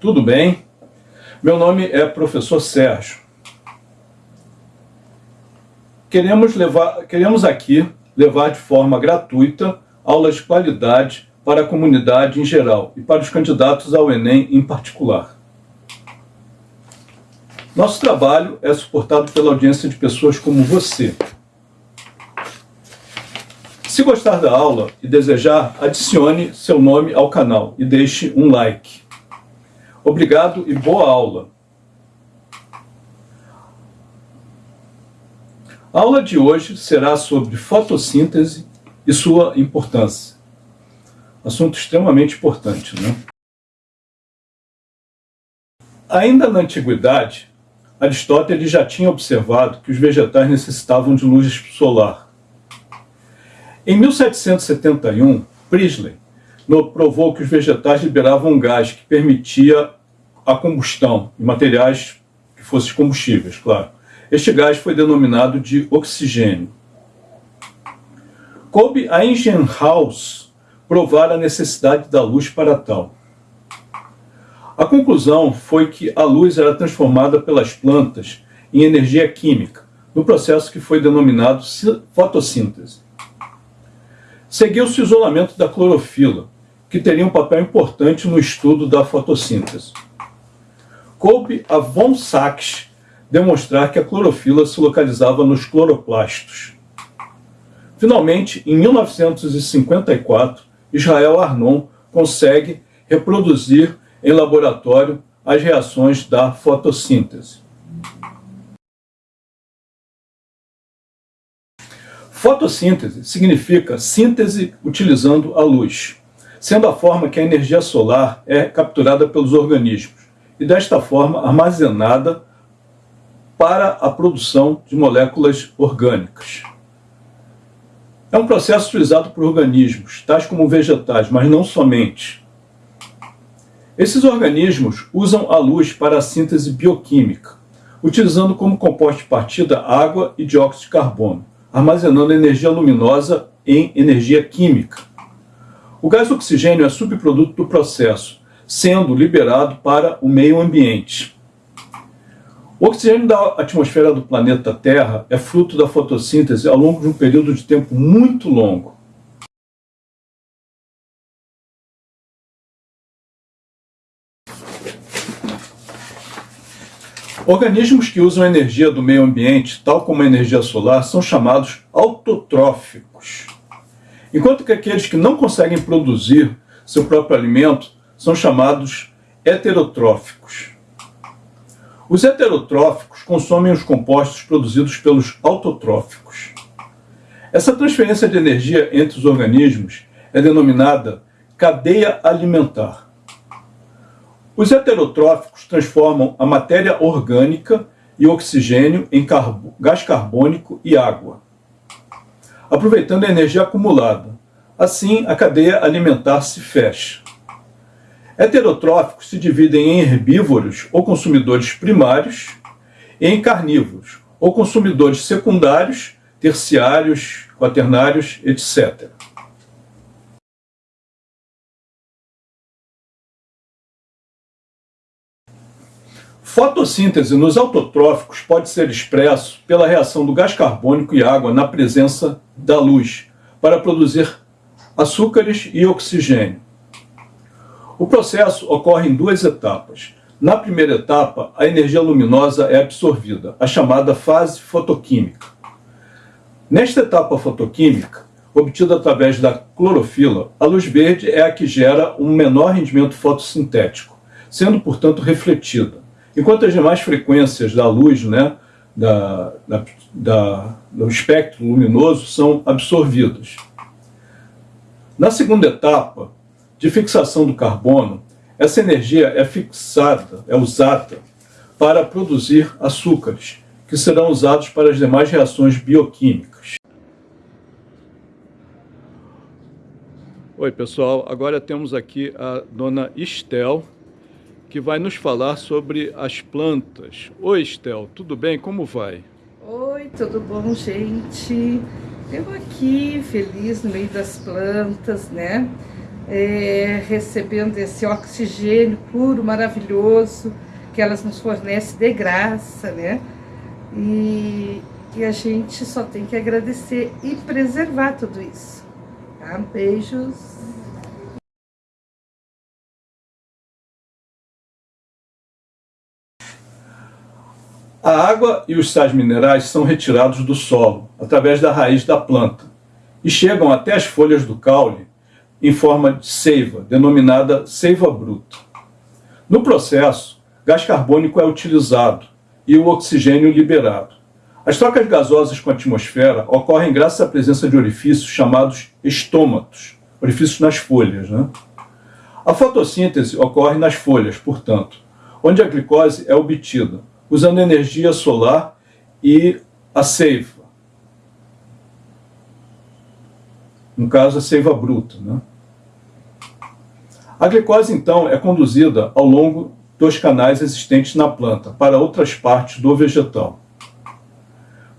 Tudo bem? Meu nome é professor Sérgio. Queremos, levar, queremos aqui levar de forma gratuita aulas de qualidade para a comunidade em geral e para os candidatos ao Enem em particular. Nosso trabalho é suportado pela audiência de pessoas como você. Se gostar da aula e desejar, adicione seu nome ao canal e deixe um like. Obrigado e boa aula! A aula de hoje será sobre fotossíntese e sua importância. Assunto extremamente importante, né? Ainda na antiguidade, Aristóteles já tinha observado que os vegetais necessitavam de luz solar. Em 1771, Priestley provou que os vegetais liberavam um gás que permitia a combustão de materiais que fossem combustíveis, claro. Este gás foi denominado de oxigênio. Coube a Ingenhaus provar a necessidade da luz para tal. A conclusão foi que a luz era transformada pelas plantas em energia química, no processo que foi denominado fotossíntese. Seguiu-se o isolamento da clorofila, que teria um papel importante no estudo da fotossíntese. Coube a von Sachs demonstrar que a clorofila se localizava nos cloroplastos. Finalmente, em 1954, Israel Arnon consegue reproduzir em laboratório as reações da fotossíntese. Fotossíntese significa síntese utilizando a luz, sendo a forma que a energia solar é capturada pelos organismos e desta forma armazenada para a produção de moléculas orgânicas. É um processo utilizado por organismos, tais como vegetais, mas não somente. Esses organismos usam a luz para a síntese bioquímica, utilizando como composto de partida água e dióxido de carbono, armazenando energia luminosa em energia química. O gás oxigênio é subproduto do processo, sendo liberado para o meio ambiente. O oxigênio da atmosfera do planeta Terra é fruto da fotossíntese ao longo de um período de tempo muito longo. Organismos que usam energia do meio ambiente, tal como a energia solar, são chamados autotróficos. Enquanto que aqueles que não conseguem produzir seu próprio alimento são chamados heterotróficos. Os heterotróficos consomem os compostos produzidos pelos autotróficos. Essa transferência de energia entre os organismos é denominada cadeia alimentar. Os heterotróficos transformam a matéria orgânica e oxigênio em gás carbônico e água, aproveitando a energia acumulada. Assim, a cadeia alimentar se fecha. Heterotróficos se dividem em herbívoros ou consumidores primários e em carnívoros ou consumidores secundários, terciários, quaternários, etc. Fotossíntese nos autotróficos pode ser expresso pela reação do gás carbônico e água na presença da luz, para produzir açúcares e oxigênio. O processo ocorre em duas etapas. Na primeira etapa, a energia luminosa é absorvida, a chamada fase fotoquímica. Nesta etapa fotoquímica, obtida através da clorofila, a luz verde é a que gera um menor rendimento fotossintético, sendo, portanto, refletida. Enquanto as demais frequências da luz, né, da, da, da, do espectro luminoso, são absorvidas. Na segunda etapa, de fixação do carbono, essa energia é fixada, é usada para produzir açúcares, que serão usados para as demais reações bioquímicas. Oi pessoal, agora temos aqui a dona Estel, que vai nos falar sobre as plantas. Oi Estel, tudo bem? Como vai? Oi, tudo bom gente? Eu aqui, feliz no meio das plantas, né? É, recebendo esse oxigênio puro, maravilhoso, que elas nos fornecem de graça, né? E, e a gente só tem que agradecer e preservar tudo isso. Tá? Beijos. A água e os sais minerais são retirados do solo, através da raiz da planta, e chegam até as folhas do caule em forma de seiva, denominada seiva bruta. No processo, gás carbônico é utilizado e o oxigênio liberado. As trocas gasosas com a atmosfera ocorrem graças à presença de orifícios chamados estômatos, orifícios nas folhas. Né? A fotossíntese ocorre nas folhas, portanto, onde a glicose é obtida, usando energia solar e a seiva, no caso a seiva bruta. Né? A glicose, então, é conduzida ao longo dos canais existentes na planta para outras partes do vegetal.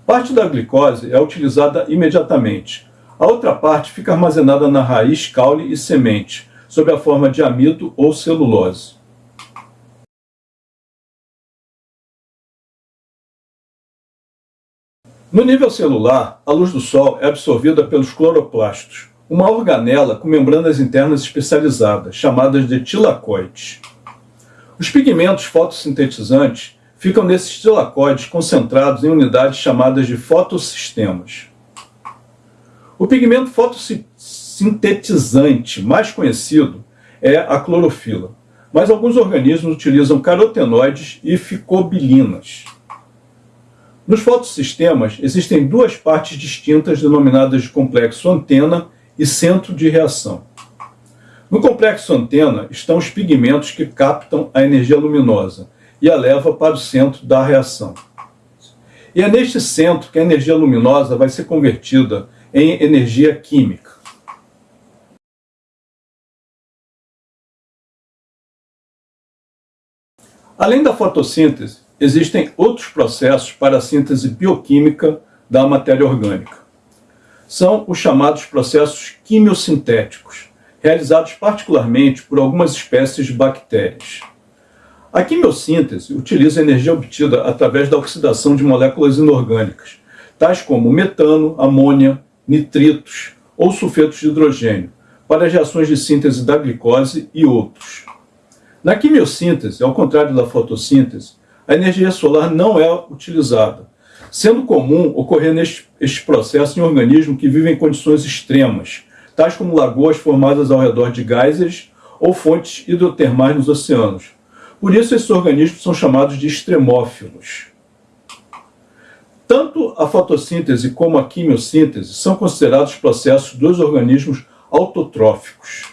Parte da glicose é utilizada imediatamente. A outra parte fica armazenada na raiz, caule e semente, sob a forma de amido ou celulose. No nível celular, a luz do Sol é absorvida pelos cloroplastos, uma organela com membranas internas especializadas, chamadas de tilacoides. Os pigmentos fotossintetizantes ficam nesses tilacoides concentrados em unidades chamadas de fotossistemas. O pigmento fotossintetizante mais conhecido é a clorofila, mas alguns organismos utilizam carotenoides e ficobilinas. Nos fotossistemas existem duas partes distintas denominadas de complexo antena e centro de reação. No complexo antena estão os pigmentos que captam a energia luminosa e a leva para o centro da reação. E é neste centro que a energia luminosa vai ser convertida em energia química. Além da fotossíntese, existem outros processos para a síntese bioquímica da matéria orgânica. São os chamados processos quimiosintéticos, realizados particularmente por algumas espécies de bactérias. A quimiossíntese utiliza energia obtida através da oxidação de moléculas inorgânicas, tais como metano, amônia, nitritos ou sulfetos de hidrogênio, para as reações de síntese da glicose e outros. Na quimiossíntese, ao contrário da fotossíntese, a energia solar não é utilizada, sendo comum ocorrer neste, este processo em organismos que vivem em condições extremas, tais como lagoas formadas ao redor de geysers ou fontes hidrotermais nos oceanos. Por isso, esses organismos são chamados de extremófilos. Tanto a fotossíntese como a quimiossíntese são considerados processos dos organismos autotróficos.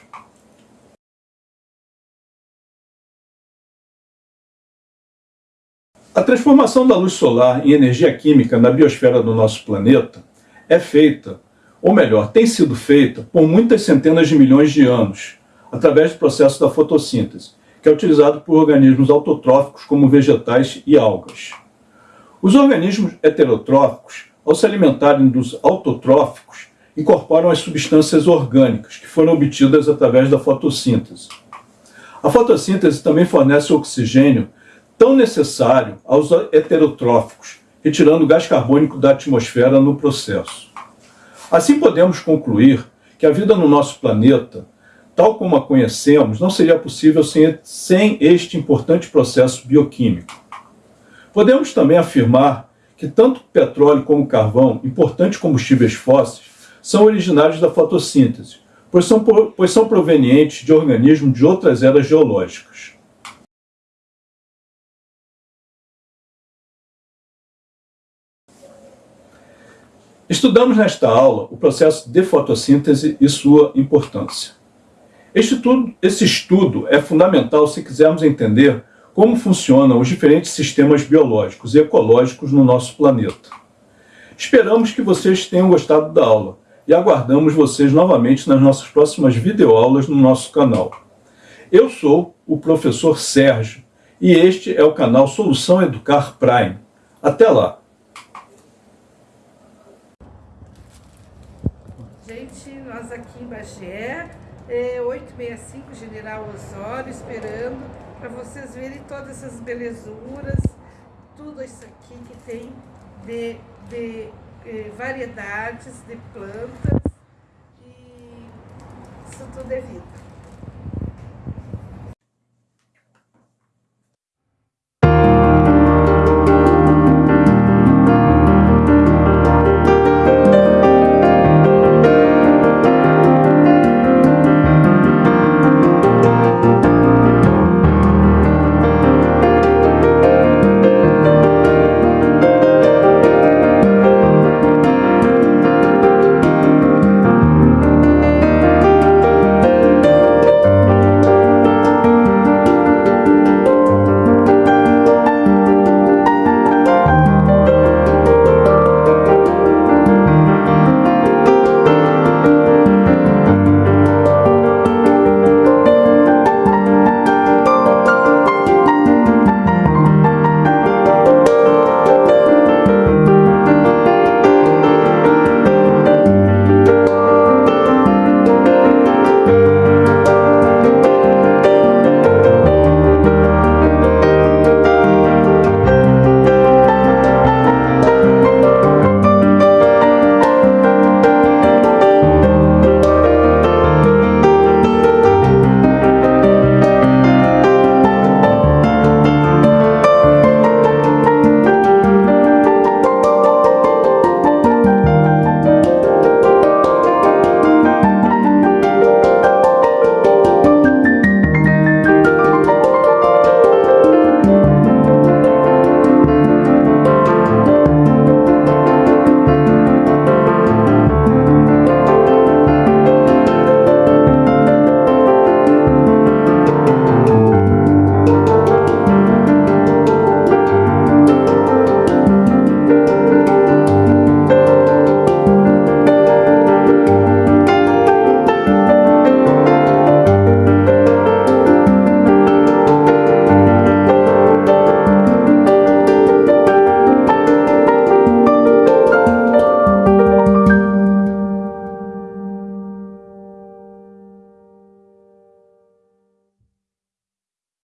A transformação da luz solar em energia química na biosfera do nosso planeta é feita, ou melhor, tem sido feita por muitas centenas de milhões de anos, através do processo da fotossíntese, que é utilizado por organismos autotróficos como vegetais e algas. Os organismos heterotróficos, ao se alimentarem dos autotróficos, incorporam as substâncias orgânicas que foram obtidas através da fotossíntese. A fotossíntese também fornece oxigênio tão necessário aos heterotróficos, retirando gás carbônico da atmosfera no processo. Assim podemos concluir que a vida no nosso planeta, tal como a conhecemos, não seria possível sem, este importante processo bioquímico. Podemos também afirmar que tanto petróleo como carvão, importantes combustíveis fósseis, são originários da fotossíntese, pois são, pois são provenientes de organismos de outras eras geológicas. Estudamos nesta aula o processo de fotossíntese e sua importância. Este estudo, esse estudo é fundamental se quisermos entender como funcionam os diferentes sistemas biológicos e ecológicos no nosso planeta. Esperamos que vocês tenham gostado da aula e aguardamos vocês novamente nas nossas próximas videoaulas no nosso canal. Eu sou o professor Sérgio e este é o canal Solução Educar Prime. Até lá! Gente, nós aqui em Bagé é, 865 General Osório, esperando para vocês verem todas essas belezuras, tudo isso aqui que tem de, de eh, variedades de plantas e isso tudo é vida.